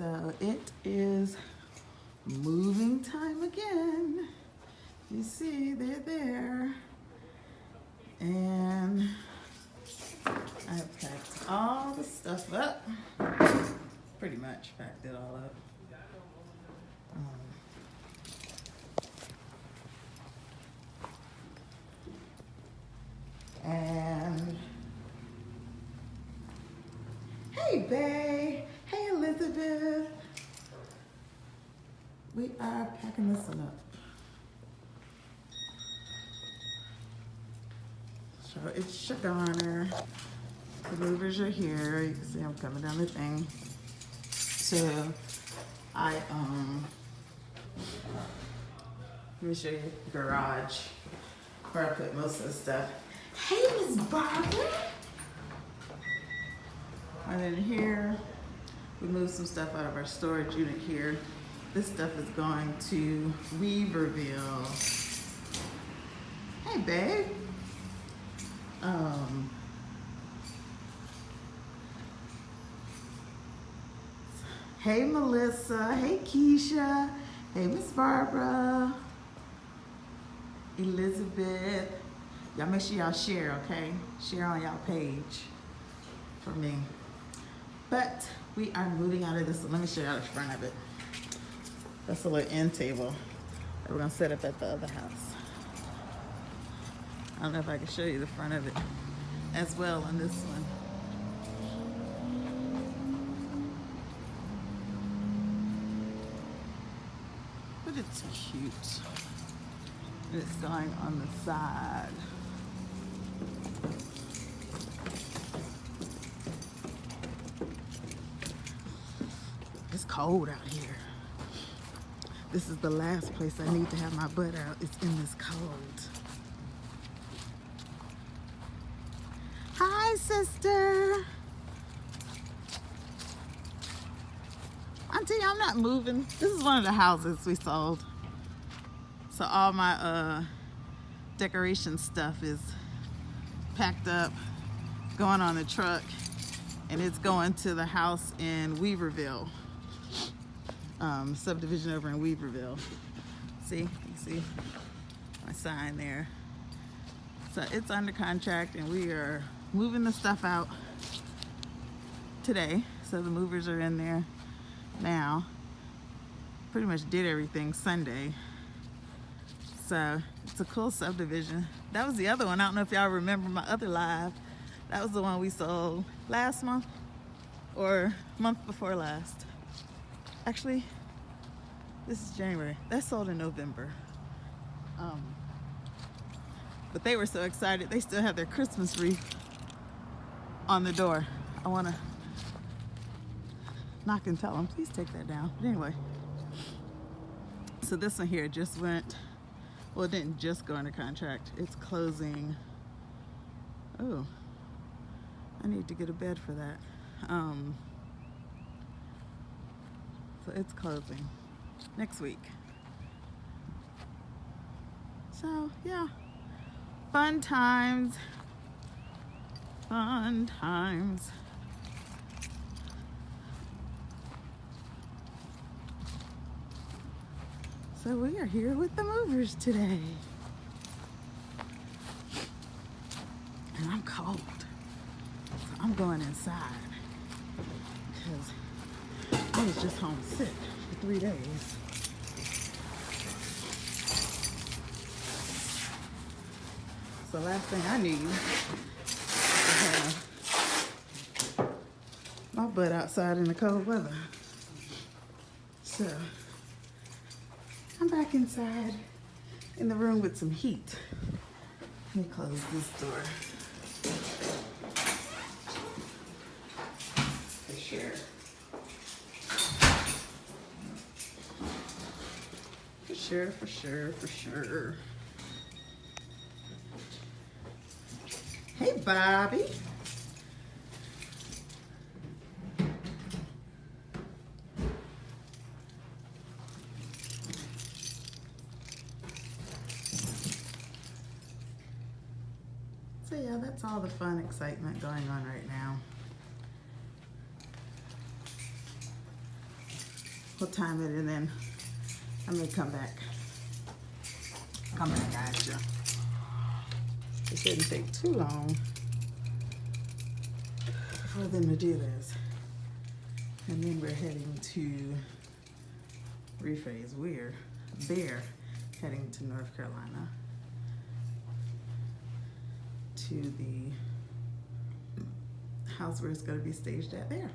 So it is moving time again. You see, they're there. And I've packed all the stuff up. Pretty much packed it all up. Um, and hey, Bay. Elizabeth. We are packing this one up. So it's Shagana. The movers are here. You can see I'm coming down the thing. So I um let me show you the garage where I put most of the stuff. Hey Miss Barbara! And then here, we moved some stuff out of our storage unit here. This stuff is going to Weaverville. Hey babe. Um, hey Melissa, hey Keisha, hey Miss Barbara, Elizabeth. Y'all make sure y'all share, okay? Share on y'all page for me. But we are moving out of this. Let me show y'all the front of it. That's a little end table that we're gonna set up at the other house. I don't know if I can show you the front of it as well on this one. But it's cute. It's going on the side. Cold out here. This is the last place I need to have my butt out. It's in this cold. Hi, sister. Auntie, I'm not moving. This is one of the houses we sold. So all my uh, decoration stuff is packed up, going on the truck, and it's going to the house in Weaverville. Um, subdivision over in Weaverville. See, you see my sign there. So it's under contract and we are moving the stuff out today. So the movers are in there now. Pretty much did everything Sunday. So it's a cool subdivision. That was the other one. I don't know if y'all remember my other live. That was the one we sold last month or month before last. Actually, this is January. That sold in November. Um, but they were so excited. They still have their Christmas wreath on the door. I want to knock and tell them, please take that down. But anyway, so this one here just went, well, it didn't just go under contract. It's closing. Oh, I need to get a bed for that. Um, so it's closing next week. So yeah, fun times, fun times. So we are here with the movers today. And I'm cold. So I'm going inside because I was just home sick for three days. So last thing I need is to have my butt outside in the cold weather. So I'm back inside in the room with some heat. Let me close this door. For sure. Sure, for sure, for sure. Hey, Bobby. So yeah, that's all the fun excitement going on right now. we'll time it and then I may come back. Come back, guys. Yeah. It shouldn't take too long for them to do this. And then we're heading to rephrase we're they're heading to North Carolina to the house where it's going to be staged at there.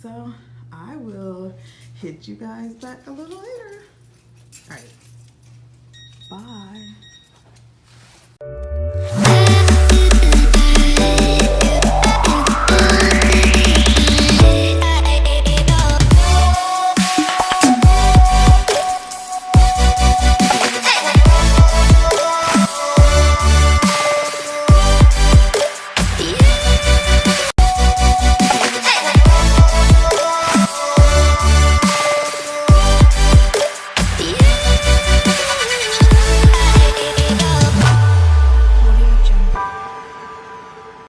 So I will hit you guys back a little later. All right. Bye.